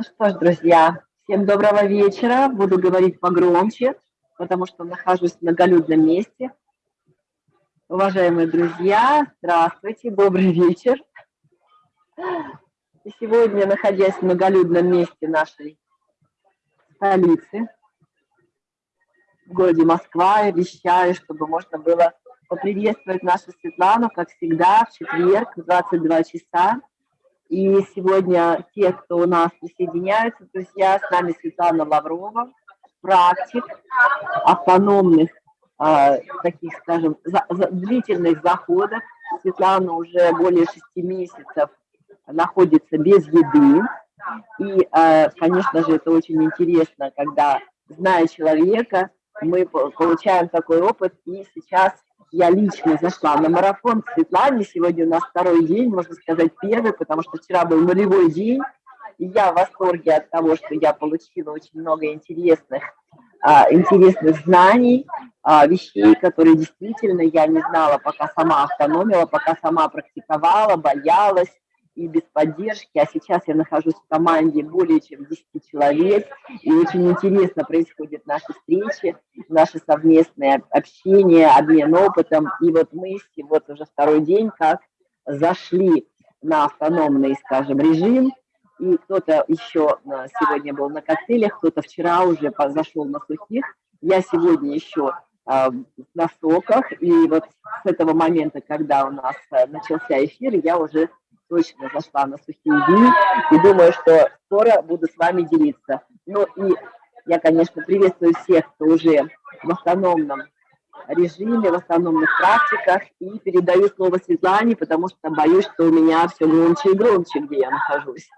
Ну что ж, друзья, всем доброго вечера. Буду говорить погромче, потому что нахожусь в многолюдном месте. Уважаемые друзья, здравствуйте, добрый вечер. И сегодня, находясь в многолюдном месте нашей столицы, в городе Москва, я вещаю, чтобы можно было поприветствовать нашу Светлану, как всегда, в четверг в 22 часа и сегодня те, кто у нас присоединяются, друзья, с нами Светлана Лаврова, практик автономных, э, таких, скажем, за, за, длительных заходов. Светлана уже более шести месяцев находится без еды. И, э, конечно же, это очень интересно, когда, зная человека, мы получаем такой опыт, и сейчас я лично зашла на марафон Светлане. Сегодня у нас второй день, можно сказать, первый, потому что вчера был нулевой день. И я в восторге от того, что я получила очень много интересных, а, интересных знаний, а, вещей, которые действительно я не знала, пока сама автономила, пока сама практиковала, боялась, и без поддержки, а сейчас я нахожусь в команде более чем 10 человек, и очень интересно происходят наши встречи, наши совместные общения, обмен опытом, и вот мы вот уже второй день как зашли на автономный, скажем, режим, и кто-то еще а, сегодня был на коктейлях, кто-то вчера уже зашел на сухих, я сегодня еще на соках, и вот с этого момента, когда у нас а, начался эфир, я уже точно зашла на сухие дни. И думаю, что скоро буду с вами делиться. Ну и я, конечно, приветствую всех, кто уже в автономном режиме, в автономных практиках, и передаю слово Светлане, потому что боюсь, что у меня все громче и громче, где я нахожусь.